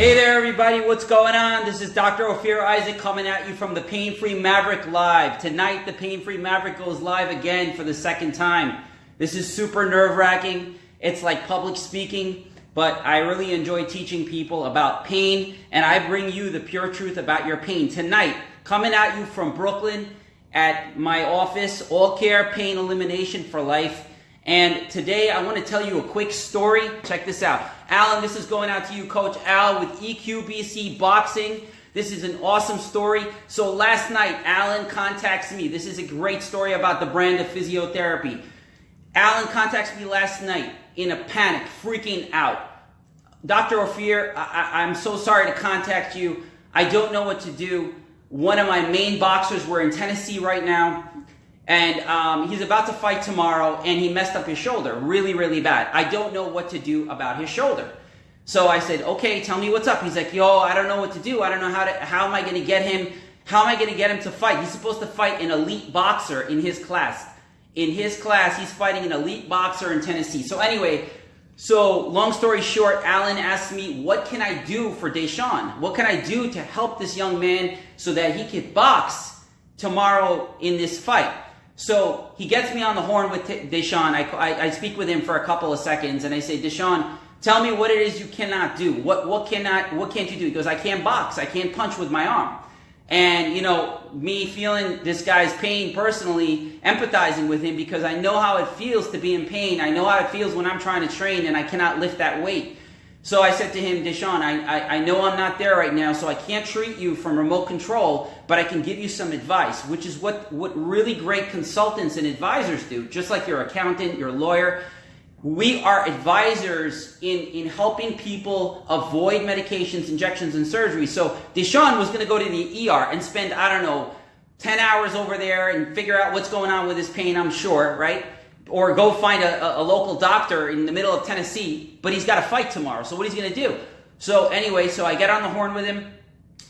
Hey there, everybody. What's going on? This is Dr. Ophir Isaac coming at you from the Pain Free Maverick Live. Tonight, the Pain Free Maverick goes live again for the second time. This is super nerve wracking. It's like public speaking, but I really enjoy teaching people about pain, and I bring you the pure truth about your pain. Tonight, coming at you from Brooklyn at my office, All Care Pain Elimination for Life. And today I want to tell you a quick story. Check this out. Alan, this is going out to you, Coach Al, with EQBC Boxing. This is an awesome story. So last night, Alan contacts me. This is a great story about the brand of physiotherapy. Alan contacts me last night in a panic, freaking out. Dr. Ophir, I- am so sorry to contact you. I don't know what to do. One of my main boxers, we're in Tennessee right now and um, he's about to fight tomorrow and he messed up his shoulder really really bad. I don't know what to do about his shoulder. So i said okay tell me what's up. He's like yo i don't know what to do. I don't know how to how am i going to get him how am i going to get him to fight? He's supposed to fight an elite boxer in his class. In his class he's fighting an elite boxer in tennessee. So anyway so long story short alan asked me what can i do for deshaun? What can i do to help this young man so that he can box tomorrow in this fight so he gets me on the horn with Deshaun. I, I, I, speak with him for a couple of seconds, and I say, Deshaun, tell me what it is you cannot do. What what cannot what can't you do? He goes, I can't box. I can't punch with my arm. And you know, me feeling this guy's pain personally, empathizing with him because I know how it feels to be in pain. I know how it feels when I'm trying to train and I cannot lift that weight. So I said to him, Deshaun, I, I, I, know I'm not there right now, so I can't treat you from remote control, but I can give you some advice, which is what, what really great consultants and advisors do, just like your accountant, your lawyer. We are advisors in, in helping people avoid medications, injections, and surgery. So Deshaun was going to go to the ER and spend, I don't know, 10 hours over there and figure out what's going on with his pain, I'm sure, right? Or go find a, a, local doctor in the middle of Tennessee, but he's got to fight tomorrow. So what he's going to do? So anyway, so I get on the horn with him.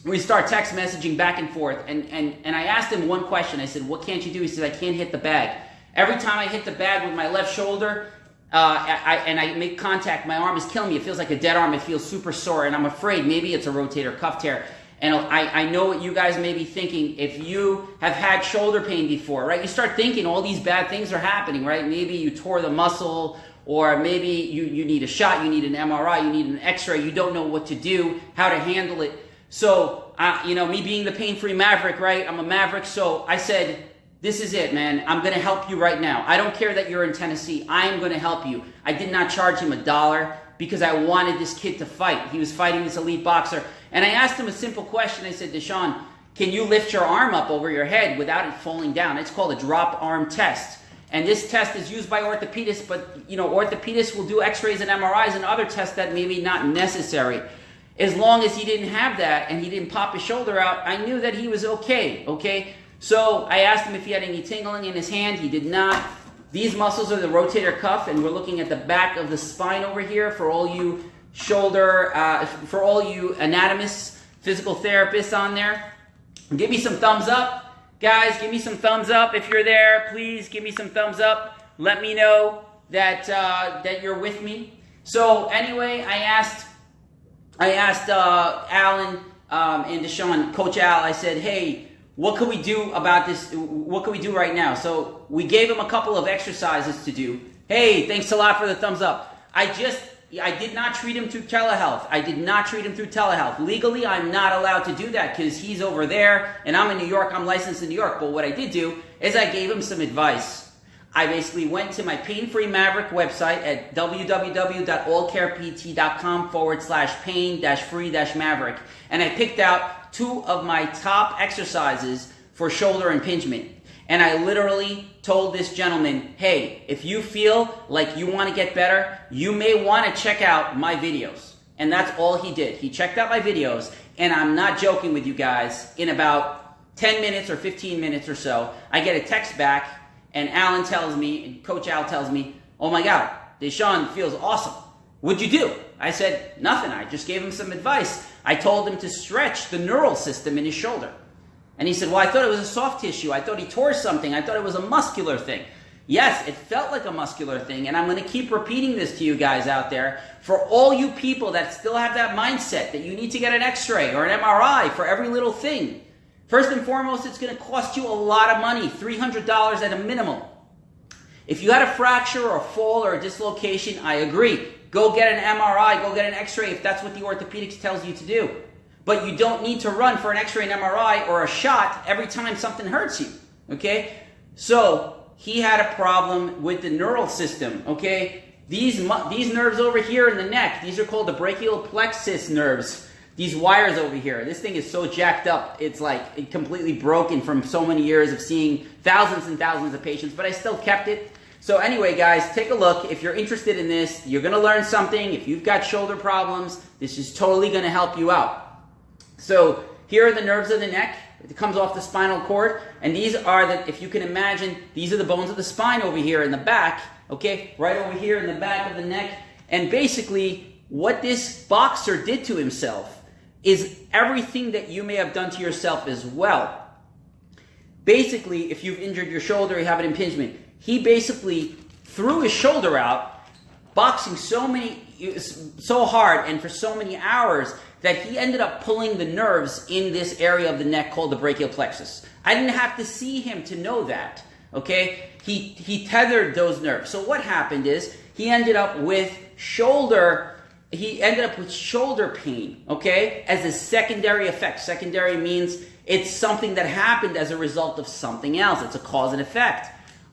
We start text messaging back and forth, and, and, and I asked him one question. I said, what can't you do? He said, I can't hit the bag. Every time I hit the bag with my left shoulder, uh, I, and I make contact, my arm is killing me. It feels like a dead arm. It feels super sore, and I'm afraid maybe it's a rotator cuff tear. And I, I know what you guys may be thinking if you have had shoulder pain before, right? You start thinking all these bad things are happening, right? Maybe you tore the muscle, or maybe you, you need a shot, you need an MRI, you need an x ray, you don't know what to do, how to handle it. So, uh, you know, me being the pain free maverick, right? I'm a maverick, so I said, this is it, man. I'm going to help you right now. I don't care that you're in Tennessee. I am going to help you. I did not charge him a dollar because I wanted this kid to fight. He was fighting this elite boxer. And I asked him a simple question. I said, Deshaun, can you lift your arm up over your head without it falling down? It's called a drop arm test. And this test is used by orthopedists, but you know, orthopedists will do x-rays and MRIs and other tests that may be not necessary. As long as he didn't have that and he didn't pop his shoulder out, I knew that he was okay, okay? So I asked him if he had any tingling in his hand. He did not. These muscles are the rotator cuff, and we're looking at the back of the spine over here for all you shoulder, uh, for all you anatomists, physical therapists on there. Give me some thumbs up. Guys, give me some thumbs up if you're there. Please give me some thumbs up. Let me know that uh, that you're with me. So anyway, I asked I asked uh, Alan um, and Deshaun, Coach Al. I said, "Hey, what can we do about this? What can we do right now?" So we gave him a couple of exercises to do. Hey, thanks a lot for the thumbs up. I just I did not treat him through telehealth. I did not treat him through telehealth. Legally, I'm not allowed to do that because he's over there and I'm in New York. I'm licensed in New York. But what I did do is I gave him some advice. I basically went to my Pain Free Maverick website at www.allcarept.com forward slash pain dash free dash maverick. And I picked out two of my top exercises for shoulder impingement. And I literally told this gentleman, hey, if you feel like you want to get better, you may want to check out my videos. And that's all he did. He checked out my videos, and I'm not joking with you guys. In about 10 minutes or 15 minutes or so, I get a text back, and Alan tells me, and Coach Al tells me, oh my God, Deshaun feels awesome. What'd you do? I said, nothing. I just gave him some advice. I told him to stretch the neural system in his shoulder. And he said, Well, I thought it was a soft tissue. I thought he tore something. I thought it was a muscular thing. Yes, it felt like a muscular thing, and I'm going to keep repeating this to you guys out there. For all you people that still have that mindset that you need to get an x ray or an MRI for every little thing, first and foremost, it's going to cost you a lot of money $300 at a minimum. If you had a fracture or a fall or a dislocation, I agree. Go get an MRI, go get an x ray if that's what the orthopedics tells you to do. But you don't need to run for an x ray and MRI or a shot every time something hurts you. Okay? So, he had a problem with the neural system, okay? These, these nerves over here in the neck, these are called the brachial plexus nerves. These wires over here, this thing is so jacked up, it's like completely broken from so many years of seeing thousands and thousands of patients, but I still kept it. So anyway, guys, take a look. If you're interested in this, you're going to learn something. If you've got shoulder problems, this is totally going to help you out. So here are the nerves of the neck. It comes off the spinal cord, and these are the, if you can imagine, these are the bones of the spine over here in the back, okay, right over here in the back of the neck. And basically, what this boxer did to himself is everything that you may have done to yourself as well. Basically, if you've injured your shoulder, you have an impingement, he basically threw his shoulder out, boxing so many, so hard and for so many hours that he ended up pulling the nerves in this area of the neck called the brachial plexus. I didn't have to see him to know that. Okay? He, he tethered those nerves. So what happened is he ended up with shoulder he ended up with shoulder pain, okay, as a secondary effect. Secondary means it's something that happened as a result of something else. It's a cause and effect.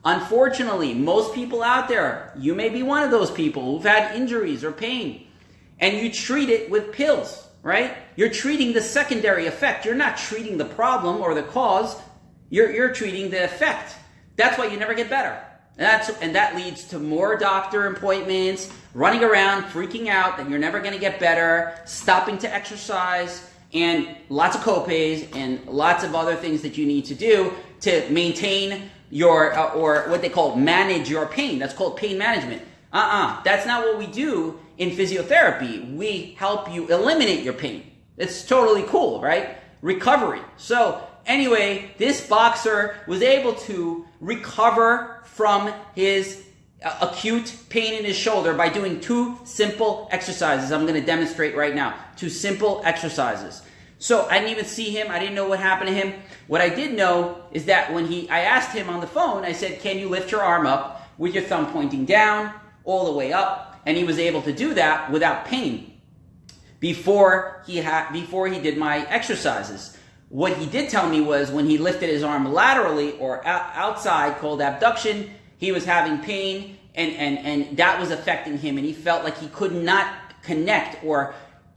Unfortunately, most people out there, you may be one of those people who've had injuries or pain, and you treat it with pills right? You're treating the secondary effect. You're not treating the problem or the cause. You're, you're treating the effect. That's why you never get better. And, that's, and that leads to more doctor appointments, running around, freaking out that you're never going to get better, stopping to exercise, and lots of copays and lots of other things that you need to do to maintain your, uh, or what they call manage your pain. That's called pain management. Uh-uh. That's not what we do in physiotherapy. We help you eliminate your pain. It's totally cool, right? Recovery. So anyway, this boxer was able to recover from his uh, acute pain in his shoulder by doing two simple exercises. I'm going to demonstrate right now. Two simple exercises. So I didn't even see him. I didn't know what happened to him. What I did know is that when he, I asked him on the phone, I said, can you lift your arm up with your thumb pointing down all the way up, and he was able to do that without pain before he had before he did my exercises. What he did tell me was when he lifted his arm laterally or outside, called abduction, he was having pain, and and and that was affecting him, and he felt like he could not connect or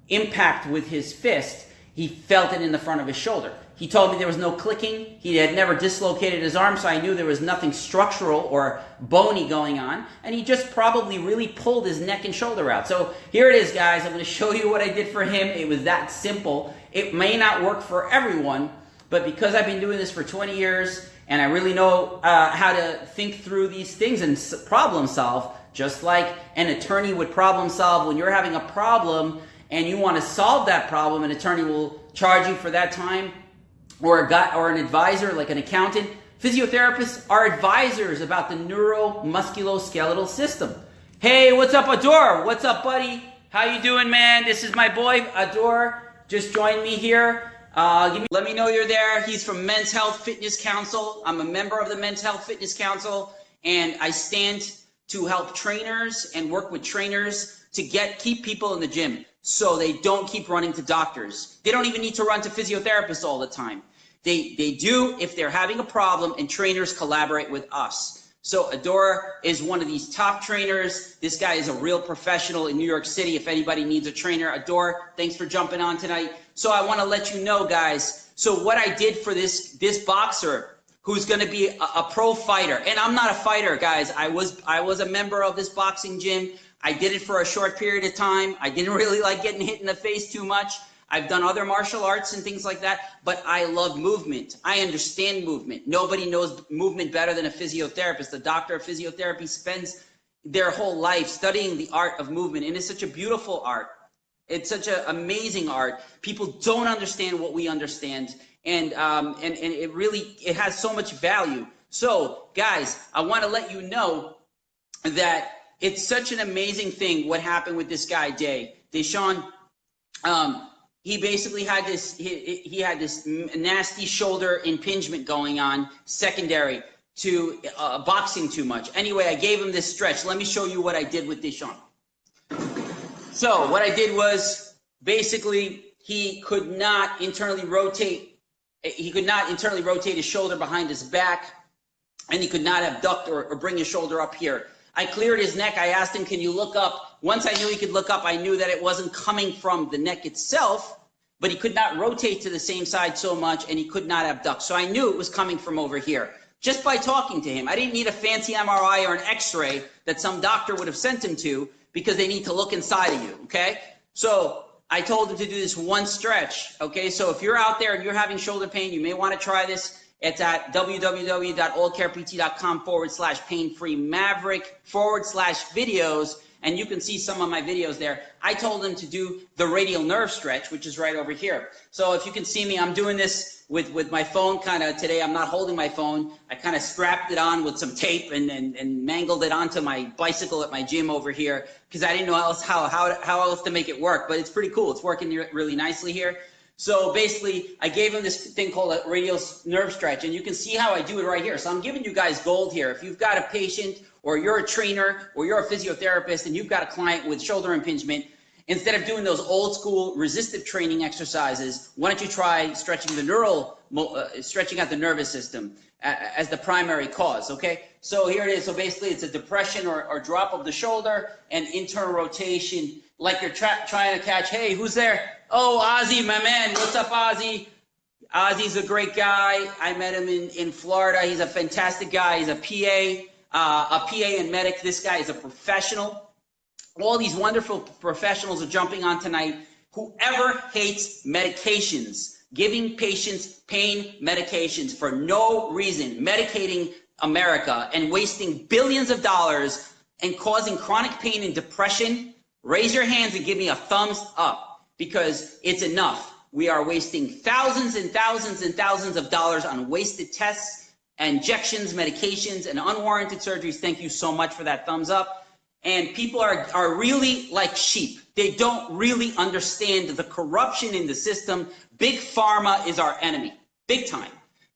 impact with his fist. He felt it in the front of his shoulder. He told me there was no clicking. He had never dislocated his arm, so I knew there was nothing structural or bony going on. And he just probably really pulled his neck and shoulder out. So here it is, guys. I'm going to show you what I did for him. It was that simple. It may not work for everyone, but because I've been doing this for 20 years and I really know uh, how to think through these things and problem solve, just like an attorney would problem solve when you're having a problem and you want to solve that problem, an attorney will charge you for that time or a guy or an advisor like an accountant. Physiotherapists are advisors about the neuromusculoskeletal system. Hey, what's up, Ador? What's up, buddy? How you doing, man? This is my boy, Ador. Just joined me here. Uh, me, let me know you're there. He's from Men's Health Fitness Council. I'm a member of the Men's Health Fitness Council, and I stand to help trainers and work with trainers to get keep people in the gym so they don't keep running to doctors. They don't even need to run to physiotherapists all the time. They, they do if they're having a problem and trainers collaborate with us. So Adora is one of these top trainers. This guy is a real professional in New York City. If anybody needs a trainer, Adora, thanks for jumping on tonight. So I want to let you know, guys. So what I did for this this boxer who's going to be a, a, pro fighter, and I'm not a fighter, guys. I was I was a member of this boxing gym. I did it for a short period of time. I didn't really like getting hit in the face too much. I've done other martial arts and things like that, but I love movement. I understand movement. Nobody knows movement better than a physiotherapist. The doctor of physiotherapy spends their whole life studying the art of movement, and it's such a beautiful art. It's such an amazing art. People don't understand what we understand, and um, and and it really it has so much value. So, guys, I want to let you know that it's such an amazing thing what happened with this guy, Day. Deshaun, um, he basically had this he, he had this nasty shoulder impingement going on secondary to uh, boxing too much. Anyway, I gave him this stretch. Let me show you what I did with Deshaun. So what I did was basically he could not internally rotate. He could not internally rotate his shoulder behind his back, and he could not abduct or, or bring his shoulder up here. I cleared his neck. I asked him, "Can you look up?" Once I knew he could look up, I knew that it wasn't coming from the neck itself, but he could not rotate to the same side so much, and he could not abduct. So I knew it was coming from over here just by talking to him. I didn't need a fancy MRI or an X-ray that some doctor would have sent him to because they need to look inside of you. Okay, so I told him to do this one stretch. Okay, so if you're out there and you're having shoulder pain, you may want to try this. It's at www.allcarept.com forward slash pain free maverick forward slash videos and you can see some of my videos there. I told him to do the radial nerve stretch, which is right over here. So if you can see me, I'm doing this with, with my phone kind of today. I'm not holding my phone. I kind of strapped it on with some tape and, and, and mangled it onto my bicycle at my gym over here because I didn't know else how, how, how else to make it work, but it's pretty cool. It's working really nicely here. So basically, I gave him this thing called a radial nerve stretch, and you can see how I do it right here. So I'm giving you guys gold here. If you've got a patient or you're a trainer or you're a physiotherapist and you've got a client with shoulder impingement, instead of doing those old school resistive training exercises, why don't you try stretching the neural, uh, stretching out the nervous system as the primary cause, okay? So here it is. So basically it's a depression or, or drop of the shoulder and internal rotation like you're trying to catch, hey, who's there? Oh, Ozzy, my man. What's up, Ozzy? Ozzy's a great guy. I met him in, in Florida. He's a fantastic guy. He's a PA uh, a PA and medic. This guy is a professional. All these wonderful professionals are jumping on tonight. Whoever hates medications, giving patients pain medications for no reason, medicating America and wasting billions of dollars and causing chronic pain and depression, raise your hands and give me a thumbs up because it's enough. We are wasting thousands and thousands and thousands of dollars on wasted tests injections, medications, and unwarranted surgeries. Thank you so much for that thumbs up. And people are, are really like sheep. They don't really understand the corruption in the system. Big pharma is our enemy, big time.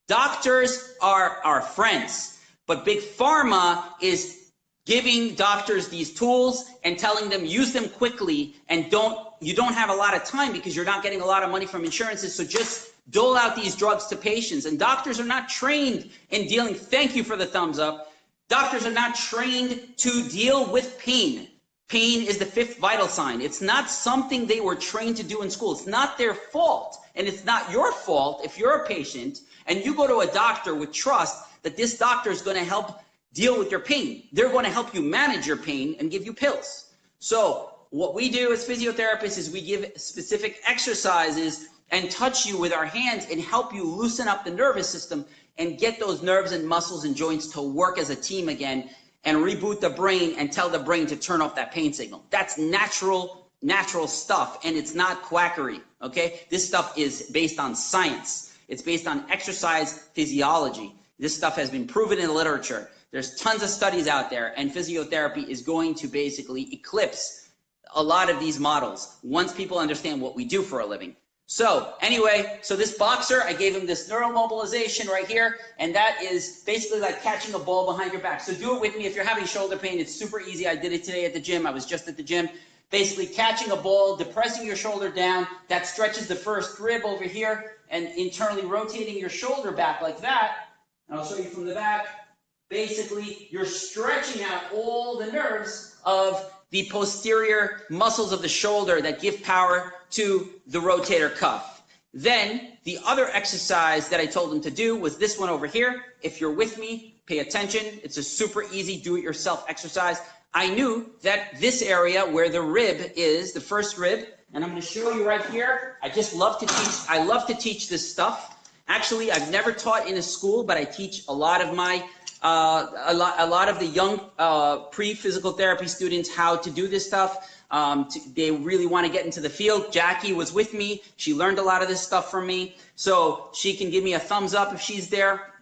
Doctors are our friends, but big pharma is giving doctors these tools and telling them use them quickly and don't you don't have a lot of time because you're not getting a lot of money from insurances so just dole out these drugs to patients. And doctors are not trained in dealing, thank you for the thumbs up. Doctors are not trained to deal with pain. Pain is the fifth vital sign. It's not something they were trained to do in school. It's not their fault. And it's not your fault if you're a patient and you go to a doctor with trust that this doctor is going to help deal with your pain. They're going to help you manage your pain and give you pills. So what we do as physiotherapists is we give specific exercises and touch you with our hands and help you loosen up the nervous system and get those nerves and muscles and joints to work as a team again and reboot the brain and tell the brain to turn off that pain signal. That's natural, natural stuff and it's not quackery, okay? This stuff is based on science. It's based on exercise physiology. This stuff has been proven in literature. There's tons of studies out there and physiotherapy is going to basically eclipse a lot of these models once people understand what we do for a living. So anyway, so this boxer, I gave him this neuromobilization right here, and that is basically like catching a ball behind your back. So do it with me if you're having shoulder pain. It's super easy. I did it today at the gym. I was just at the gym. Basically catching a ball, depressing your shoulder down. That stretches the first rib over here, and internally rotating your shoulder back like that. And I'll show you from the back. Basically, you're stretching out all the nerves of the posterior muscles of the shoulder that give power to the rotator cuff. Then the other exercise that I told him to do was this one over here. If you're with me, pay attention. It's a super easy do-it-yourself exercise. I knew that this area where the rib is, the first rib, and I'm going to show you right here. I just love to teach. I love to teach this stuff. Actually, I've never taught in a school, but I teach a lot of my uh, a, lot, a lot of the young uh, pre-physical therapy students how to do this stuff. Um, to, they really want to get into the field. Jackie was with me. She learned a lot of this stuff from me. So she can give me a thumbs up if she's there.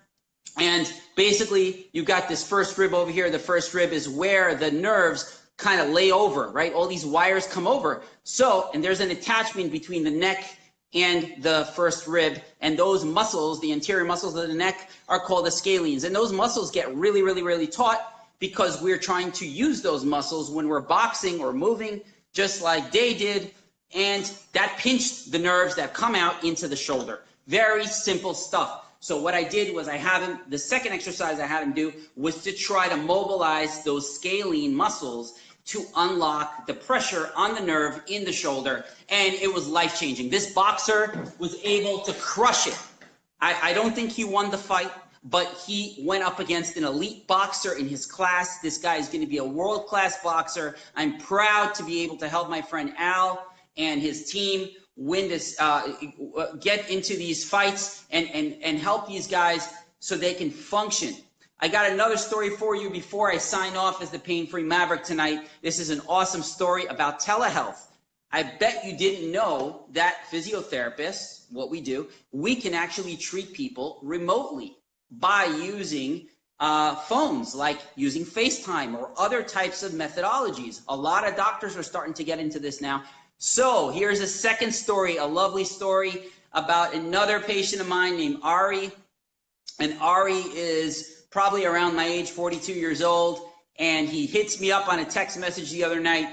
And basically, you've got this first rib over here. The first rib is where the nerves kind of lay over, right? All these wires come over. So, and there's an attachment between the neck and the first rib. And those muscles, the anterior muscles of the neck, are called the scalenes. And those muscles get really, really, really taut because we're trying to use those muscles when we're boxing or moving, just like they did. And that pinched the nerves that come out into the shoulder. Very simple stuff. So what I did was I had him, the second exercise I had him do was to try to mobilize those scalene muscles to unlock the pressure on the nerve in the shoulder. And it was life changing. This boxer was able to crush it. I, I don't think he won the fight but he went up against an elite boxer in his class. This guy is going to be a world class boxer. I'm proud to be able to help my friend Al and his team win this, uh, get into these fights and, and, and help these guys so they can function. I got another story for you before I sign off as the Pain Free Maverick tonight. This is an awesome story about telehealth. I bet you didn't know that physiotherapists, what we do, we can actually treat people remotely by using uh, phones, like using FaceTime or other types of methodologies. A lot of doctors are starting to get into this now. So here's a second story, a lovely story about another patient of mine named Ari. And Ari is probably around my age, 42 years old. And he hits me up on a text message the other night.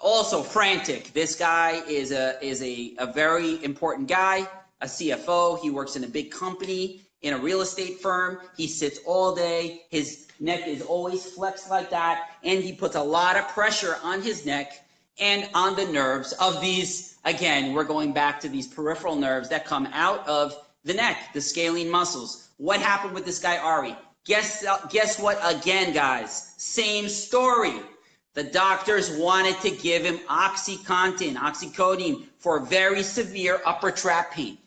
Also frantic. This guy is a is a, a very important guy, a CFO. He works in a big company in a real estate firm. He sits all day. His neck is always flexed like that. And he puts a lot of pressure on his neck and on the nerves of these. Again, we're going back to these peripheral nerves that come out of the neck, the scalene muscles. What happened with this guy, Ari? Guess, guess what again, guys? Same story. The doctors wanted to give him OxyContin, oxycodone, for very severe upper trap pain.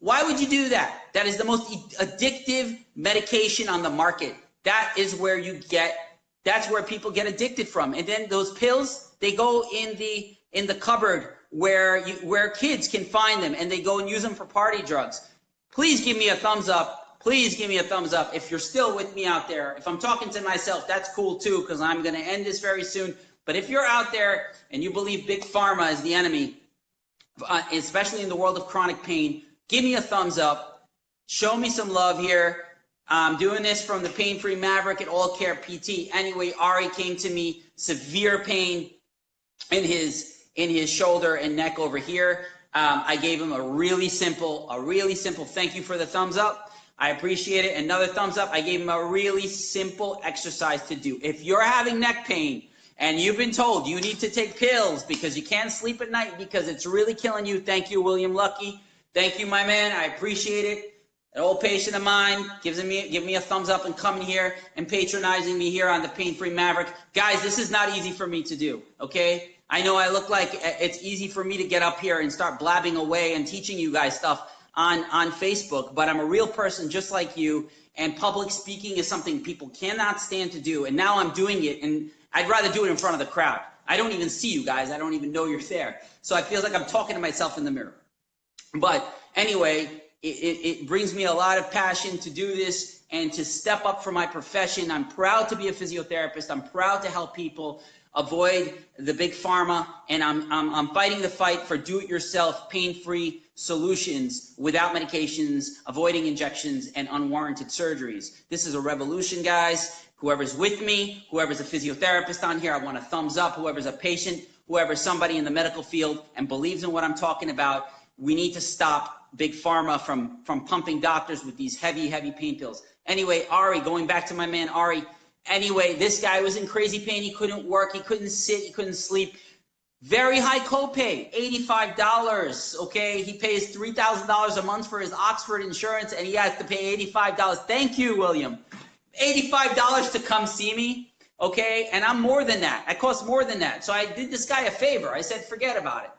Why would you do that? That is the most addictive medication on the market. That is where you get, that's where people get addicted from. And then those pills, they go in the, in the cupboard where you, where kids can find them and they go and use them for party drugs. Please give me a thumbs up. Please give me a thumbs up if you're still with me out there. If I'm talking to myself, that's cool too, because I'm going to end this very soon. But if you're out there and you believe big pharma is the enemy, uh, especially in the world of chronic pain, give me a thumbs up. Show me some love here. I'm doing this from the Pain Free Maverick at All Care PT. Anyway, Ari came to me, severe pain in his in his shoulder and neck over here. Um, I gave him a really simple, a really simple thank you for the thumbs up. I appreciate it. Another thumbs up. I gave him a really simple exercise to do. If you're having neck pain and you've been told you need to take pills because you can't sleep at night because it's really killing you, thank you, William Lucky. Thank you, my man. I appreciate it. An old patient of mine gives me give me a thumbs up and coming here and patronizing me here on the Pain Free Maverick. Guys, this is not easy for me to do. Okay, I know I look like it's easy for me to get up here and start blabbing away and teaching you guys stuff on on Facebook, but I'm a real person just like you. And public speaking is something people cannot stand to do. And now I'm doing it, and I'd rather do it in front of the crowd. I don't even see you guys. I don't even know you're there. So I feel like I'm talking to myself in the mirror. But anyway, it, it, it, brings me a lot of passion to do this and to step up for my profession. I'm proud to be a physiotherapist. I'm proud to help people avoid the big pharma, and I'm, I'm, I'm fighting the fight for do-it-yourself, pain-free solutions without medications, avoiding injections, and unwarranted surgeries. This is a revolution, guys. Whoever's with me, whoever's a physiotherapist on here, I want a thumbs up. Whoever's a patient, whoever's somebody in the medical field and believes in what I'm talking about, we need to stop big pharma from, from pumping doctors with these heavy, heavy pain pills. Anyway, Ari, going back to my man Ari, anyway, this guy was in crazy pain. He couldn't work, he couldn't sit, he couldn't sleep. Very high copay, $85, okay? He pays $3,000 a month for his Oxford insurance and he has to pay $85. Thank you, William. $85 to come see me, okay? And I'm more than that. I cost more than that. So I did this guy a favor. I said, forget about it.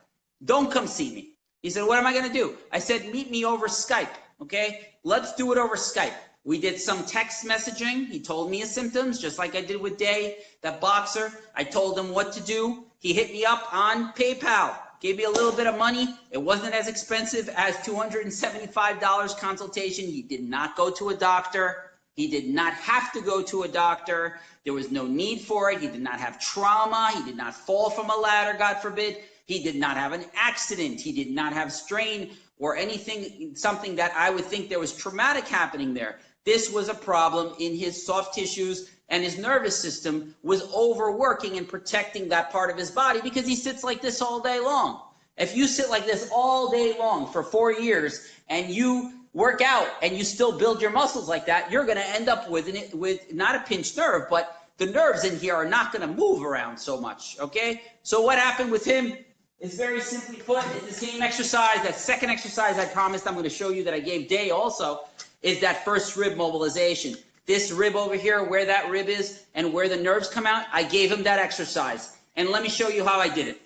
Don't come see me. He said, what am I going to do? I said, meet me over Skype. Okay. Let's do it over Skype. We did some text messaging. He told me his symptoms, just like I did with Day, that boxer. I told him what to do. He hit me up on PayPal. Gave me a little bit of money. It wasn't as expensive as $275 consultation. He did not go to a doctor. He did not have to go to a doctor. There was no need for it. He did not have trauma. He did not fall from a ladder, God forbid. He did not have an accident. He did not have strain or anything, something that I would think there was traumatic happening there. This was a problem in his soft tissues and his nervous system was overworking and protecting that part of his body because he sits like this all day long. If you sit like this all day long for four years and you work out and you still build your muscles like that, you're going to end up with, an, with not a pinched nerve, but the nerves in here are not going to move around so much. Okay. So what happened with him is very simply put, it's the same exercise. That second exercise I promised I'm going to show you that I gave Day also is that first rib mobilization. This rib over here, where that rib is and where the nerves come out, I gave him that exercise. And let me show you how I did it.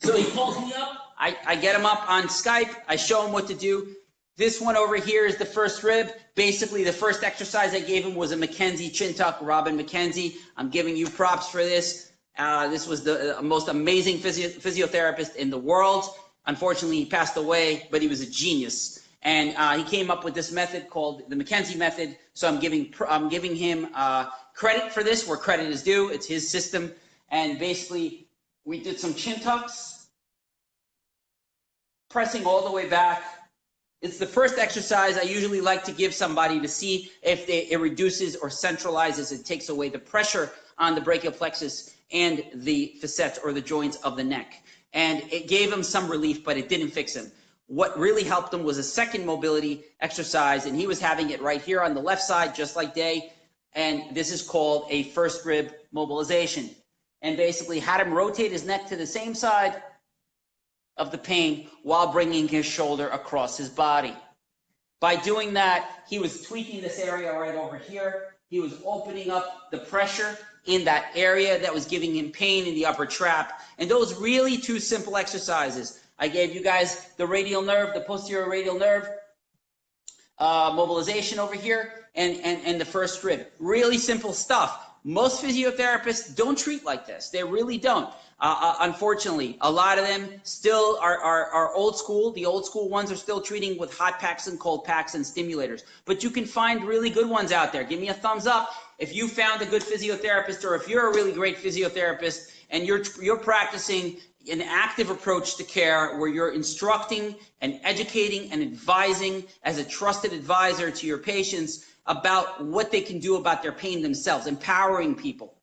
So he calls me up. I, I get him up on Skype. I show him what to do. This one over here is the first rib. Basically, the first exercise I gave him was a McKenzie chin tuck, Robin McKenzie. I'm giving you props for this. Uh, this was the uh, most amazing physio physiotherapist in the world. Unfortunately, he passed away, but he was a genius. And uh, he came up with this method called the McKenzie method. So I'm giving I'm giving him uh, credit for this where credit is due. It's his system. And basically, we did some chin tucks, pressing all the way back. It's the first exercise I usually like to give somebody to see if they, it reduces or centralizes. It takes away the pressure on the brachial plexus and the facets or the joints of the neck. And it gave him some relief, but it didn't fix him. What really helped him was a second mobility exercise, and he was having it right here on the left side, just like Day. And this is called a first rib mobilization. And basically had him rotate his neck to the same side of the pain while bringing his shoulder across his body. By doing that, he was tweaking this area right over here. He was opening up the pressure in that area that was giving him pain in the upper trap. And those really two simple exercises I gave you guys the radial nerve, the posterior radial nerve uh, mobilization over here, and, and, and the first rib. Really simple stuff. Most physiotherapists don't treat like this. They really don't. Uh, uh, unfortunately, a lot of them still are, are, are old school. The old school ones are still treating with hot packs and cold packs and stimulators. But you can find really good ones out there. Give me a thumbs up if you found a good physiotherapist or if you're a really great physiotherapist and you're, you're practicing an active approach to care where you're instructing and educating and advising as a trusted advisor to your patients about what they can do about their pain themselves, empowering people.